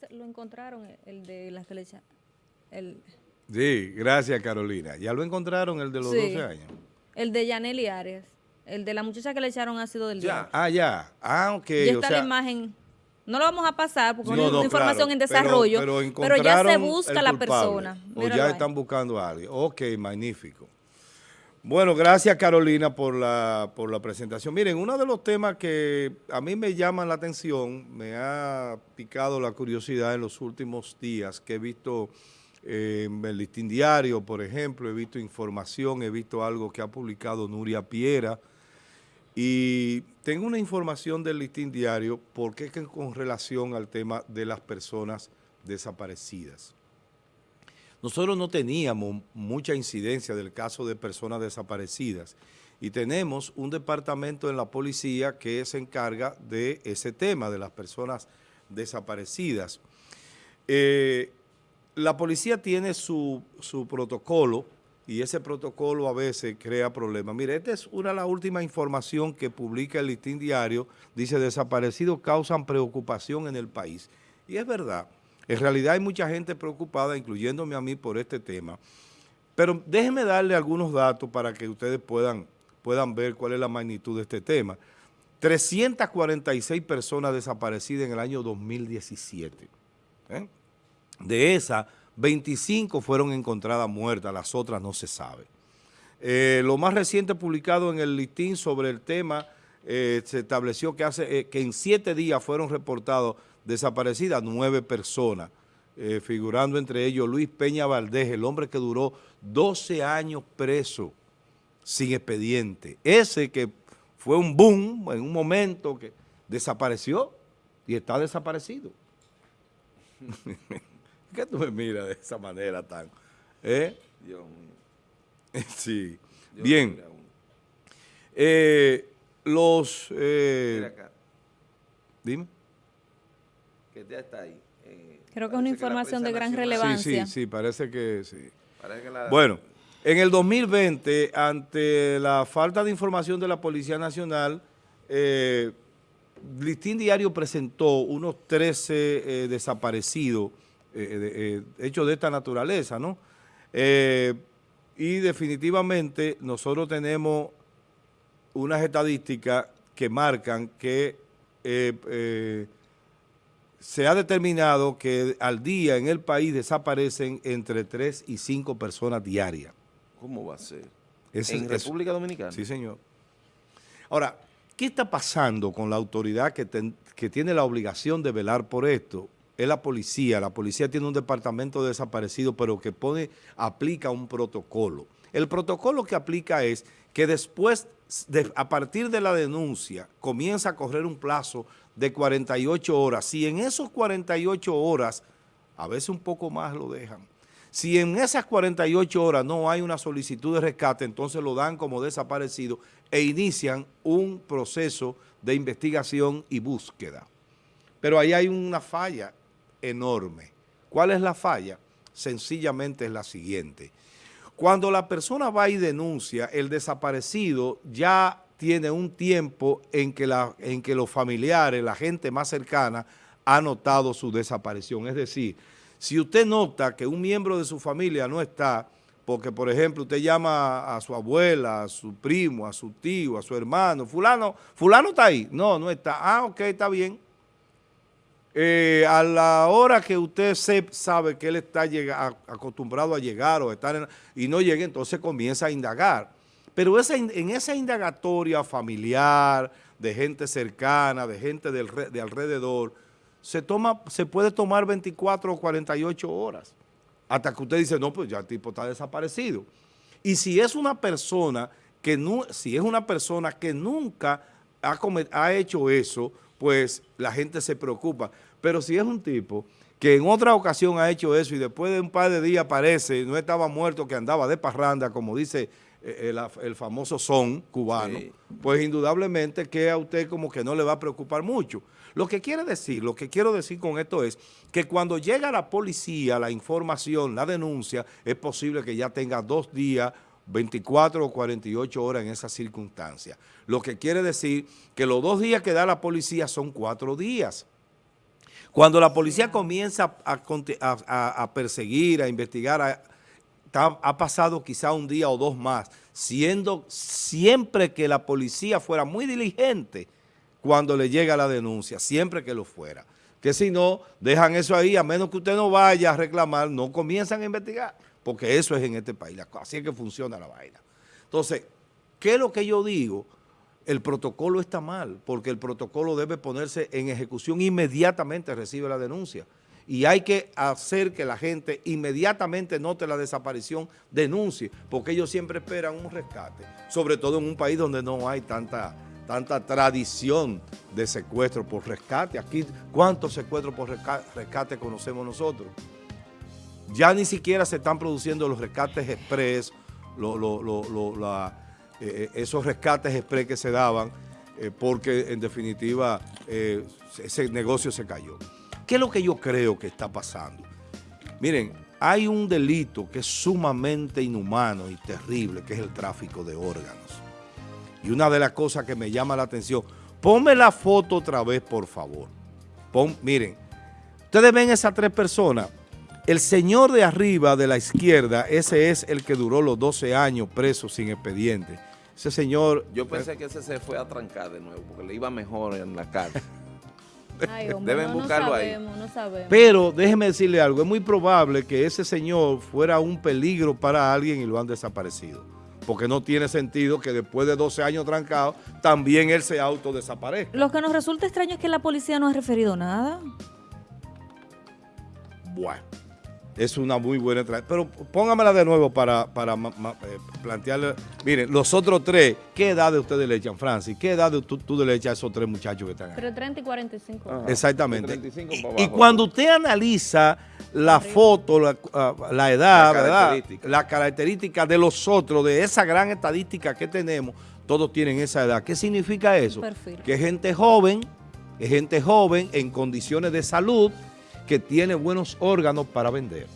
ya lo encontraron, el de las que le el... Sí, gracias Carolina. ¿Ya lo encontraron el de los 12 años? El de Yaneli Arias. El de la muchacha que le echaron ácido del día. Ah, ya. Ah, ok. Ya está la imagen. No lo vamos a pasar porque es una información en desarrollo, pero, ya se busca la persona. o ya están buscando a alguien. Ok, magnífico. Bueno, gracias Carolina por la, por la presentación. Miren, uno de los temas que a mí me llama la atención, me ha picado la curiosidad en los últimos días, que he visto eh, en el listín diario, por ejemplo, he visto información, he visto algo que ha publicado Nuria Piera, y tengo una información del listín diario porque es que con relación al tema de las personas desaparecidas. Nosotros no teníamos mucha incidencia del caso de personas desaparecidas y tenemos un departamento en la policía que se encarga de ese tema, de las personas desaparecidas. Eh, la policía tiene su, su protocolo y ese protocolo a veces crea problemas. Mire, esta es una de las últimas información que publica el Listín Diario, dice desaparecidos causan preocupación en el país. Y es verdad, en realidad hay mucha gente preocupada, incluyéndome a mí por este tema, pero déjenme darle algunos datos para que ustedes puedan, puedan ver cuál es la magnitud de este tema. 346 personas desaparecidas en el año 2017. ¿eh? De esas, 25 fueron encontradas muertas, las otras no se sabe. Eh, lo más reciente publicado en el listín sobre el tema, eh, se estableció que, hace, que en siete días fueron reportados desaparecidas nueve personas, figurando entre ellos Luis Peña Valdés, el hombre que duró 12 años preso sin expediente. Ese que fue un boom en un momento que desapareció y está desaparecido. qué tú me miras de esa manera tan? ¿Eh? Dios mío. Sí. Bien. Eh, los... Eh, Mira acá. Dime. Que ya está ahí. Eh, Creo que es una información de gran relevancia. Sí, sí, sí, parece que sí. Bueno, en el 2020, ante la falta de información de la Policía Nacional, eh, Listín Diario presentó unos 13 eh, desaparecidos eh, eh, hechos de esta naturaleza, ¿no? Eh, y definitivamente nosotros tenemos unas estadísticas que marcan que se ha determinado que al día en el país desaparecen entre 3 y 5 personas diarias. ¿Cómo va a ser? ¿En República Dominicana? Sí, señor. Ahora, ¿qué está pasando con la autoridad que, que tiene la obligación de velar por esto? es la policía. La policía tiene un departamento de desaparecidos, pero que pone, aplica un protocolo. El protocolo que aplica es que después, a partir de la denuncia, comienza a correr un plazo de 48 horas. Si en esos 48 horas, a veces un poco más lo dejan, si en esas 48 horas no hay una solicitud de rescate, entonces lo dan como desaparecido e inician un proceso de investigación y búsqueda. Pero ahí hay una falla enorme. ¿Cuál es la falla? Sencillamente es la siguiente. Cuando la persona va y denuncia, el desaparecido ya tiene un tiempo en que, los familiares, la gente más cercana, ha notado su desaparición. Es decir, si usted nota que un miembro de su familia no está, porque por ejemplo usted llama a su abuela, a su primo, a su tío, a su hermano, fulano, fulano está ahí, no, no está, ah, ok, está bien, eh, a la hora que usted sabe que él está acostumbrado a llegar o estar y no llegue, entonces comienza a indagar. Pero en esa indagatoria familiar, de gente cercana, de gente de alrededor, se, toma, se puede tomar 24 o 48 horas. Hasta que usted dice, no, pues ya el tipo está desaparecido. Y si es una persona que, si es una persona que nunca ha hecho eso, pues la gente se preocupa. Pero si es un tipo que en otra ocasión ha hecho eso y después de un par de días aparece, no estaba muerto, que andaba de parranda, como dice eh, el, famoso son cubano, pues indudablemente que a usted como que no le va a preocupar mucho. Lo que quiere decir, lo que quiero decir con esto es que cuando llega la policía, la información, la denuncia, es posible que ya tenga dos días 24 o 48 horas en esa circunstancia. Lo que quiere decir que los dos días que da la policía son cuatro días. Cuando la policía comienza a, perseguir, a investigar, ha pasado quizá un día o dos más, siendo siempre que la policía fuera muy diligente cuando le llega la denuncia, siempre que lo fuera. Que si no, dejan eso ahí, a menos que usted no vaya a reclamar, no comienzan a investigar, porque eso es en este país, así es que funciona la vaina. Entonces, ¿qué es lo que yo digo? El protocolo está mal, porque el protocolo debe ponerse en ejecución inmediatamente recibe la denuncia y hay que hacer que la gente inmediatamente note la desaparición, denuncie, porque ellos siempre esperan un rescate, sobre todo en un país donde no hay tanta, tanta tradición de secuestro por rescate. Aquí, ¿cuántos secuestros por rescate conocemos nosotros? Ya ni siquiera se están produciendo los rescates express, eh, eh, esos rescates express que se daban, eh, porque en definitiva ese negocio se cayó. ¿Qué es lo que yo creo que está pasando? Miren, hay un delito que es sumamente inhumano y terrible, que es el tráfico de órganos. Y una de las cosas que me llama la atención, ponme la foto otra vez, por favor. miren, ustedes ven esas tres personas. El señor de arriba, de la izquierda, ese es el que duró los 12 años preso sin expediente. Ese señor... Yo pensé que ese se fue a trancar de nuevo, porque le iba mejor en la cárcel. Deben buscarlo ahí. Pero déjeme decirle algo, es muy probable que ese señor fuera un peligro para alguien y lo han desaparecido. Porque no tiene sentido que después de 12 años trancado, también él se autodesaparezca. Lo que nos resulta extraño es que la policía no ha referido nada. Bueno. Es una muy buena Pero póngamela de nuevo para, para eh, plantearle. Miren, los otros tres, ¿qué edad de ustedes le echan, Francis? ¿Qué edad de tú, tú le echas a esos tres muchachos que están ahí? Pero 30 y 45. Exactamente. y, cuando usted analiza la foto, la, ah, edad, la característica. la característica de los otros, de esa gran estadística que tenemos, todos tienen esa edad. ¿Qué significa eso? Que gente joven, que gente joven en condiciones de salud, que tiene buenos órganos para vender.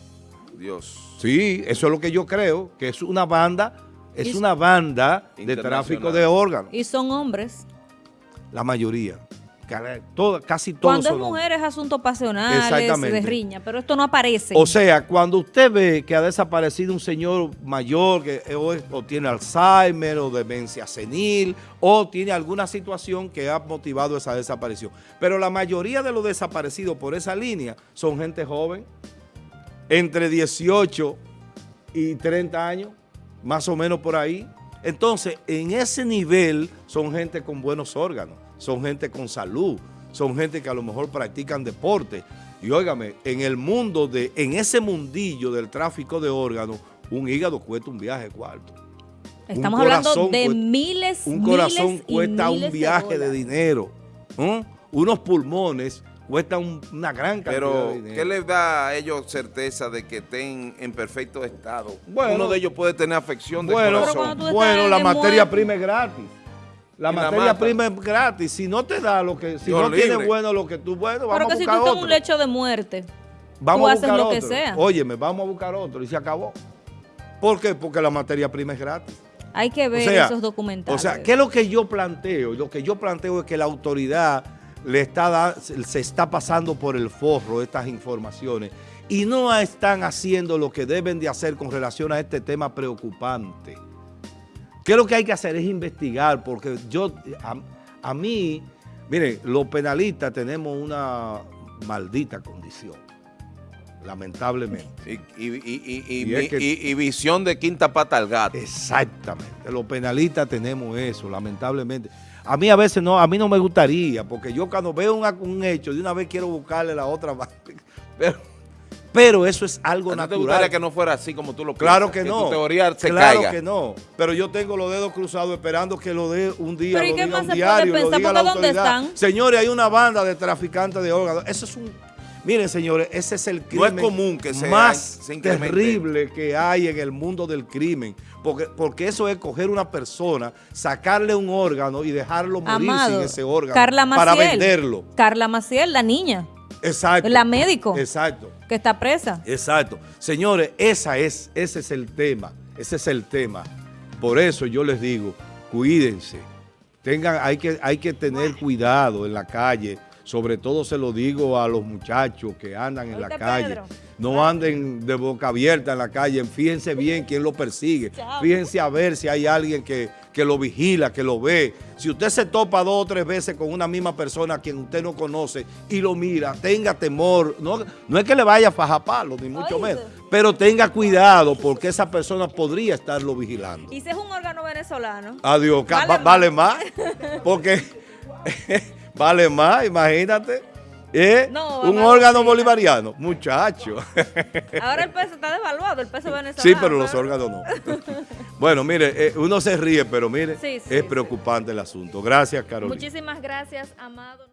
Dios. Sí, eso es lo que yo creo, que es una banda, es una banda de tráfico de órganos. Y son hombres. La mayoría. Casi todos Cuando es mujeres es asunto pasional, de riña, pero esto no aparece. O sea, cuando usted ve que ha desaparecido un señor mayor que o, o, tiene Alzheimer o demencia senil o tiene alguna situación que ha motivado esa desaparición. Pero la mayoría de los desaparecidos por esa línea son gente joven, entre 18 y 30 años, más o menos por ahí. Entonces, en ese nivel son gente con buenos órganos, son gente con salud, son gente que a lo mejor practican deporte. Y óigame, en el mundo, de, en ese mundillo del tráfico de órganos, un hígado cuesta un viaje cuarto. Estamos hablando de miles, Un corazón cuesta un viaje de, dinero. Unos pulmones cuesta una gran cantidad Pero, de dinero. ¿qué les da a ellos certeza de que estén en perfecto estado? Bueno, Uno de ellos puede tener afección de bueno, corazón. Bueno, la materia prima es gratis. La materia prima es gratis. Si no te da lo que, si no tiene bueno lo que tú, bueno, vamos a buscar otro. Pero que si tú estás un lecho de muerte, vamos a buscar lo otro. que sea. Óyeme, vamos a buscar otro y se acabó. ¿Por qué? Porque la materia prima es gratis. Hay que ver esos documentales. O sea, ¿qué es lo que yo planteo? Lo que yo planteo es que la autoridad le está, se está pasando por el forro estas informaciones y no están haciendo lo que deben de hacer con relación a este tema preocupante. ¿Qué es lo que hay que hacer? Es investigar, porque yo, a, mí, miren, los penalistas tenemos una maldita condición, lamentablemente. Y, visión de quinta pata al gato. Exactamente, los penalistas tenemos eso, lamentablemente. A mí a veces no, a mí no me gustaría, porque yo cuando veo un, hecho, de una vez quiero buscarle la otra Pero, pero eso es algo natural. ¿No te gustaría que no fuera así como tú lo Claro que, no. Tu teoría se claro que no. Pero yo tengo los dedos cruzados esperando que lo dé un día, lo diga un diario, lo diga la autoridad. Señores, hay una banda de traficantes de órganos. Eso es un Miren, señores, ese es el crimen común que más terrible que hay en el mundo del crimen. Porque, porque eso es coger una persona, sacarle un órgano y dejarlo morir sin ese órgano para venderlo. Carla Maciel, la niña. Exacto. La médico. Exacto. Que está presa. Exacto. Señores, esa es, ese es el tema. Ese es el tema. Por eso yo les digo, cuídense. Tengan, hay que, hay que tener cuidado en la calle sobre todo se lo digo a los muchachos que andan en la calle, no anden de boca abierta en la calle, fíjense bien quién lo persigue, fíjense a ver si hay alguien que, que lo vigila, que lo ve. Si usted se topa dos o tres veces con una misma persona a quien usted no conoce y lo mira, tenga temor, no, no es que le vaya a fajar palo, ni mucho menos, pero tenga cuidado porque esa persona podría estarlo vigilando. ¿Y si es un órgano venezolano? Adiós, vale, más, porque vale más, imagínate. ¿Eh? un órgano bolivariano, muchacho. Ahora el peso está devaluado, el peso venezolano. Sí, pero los órganos no. bueno, mire, eh, uno se ríe, pero mire, es preocupante el asunto. Gracias, Carolina. Muchísimas gracias, Amado.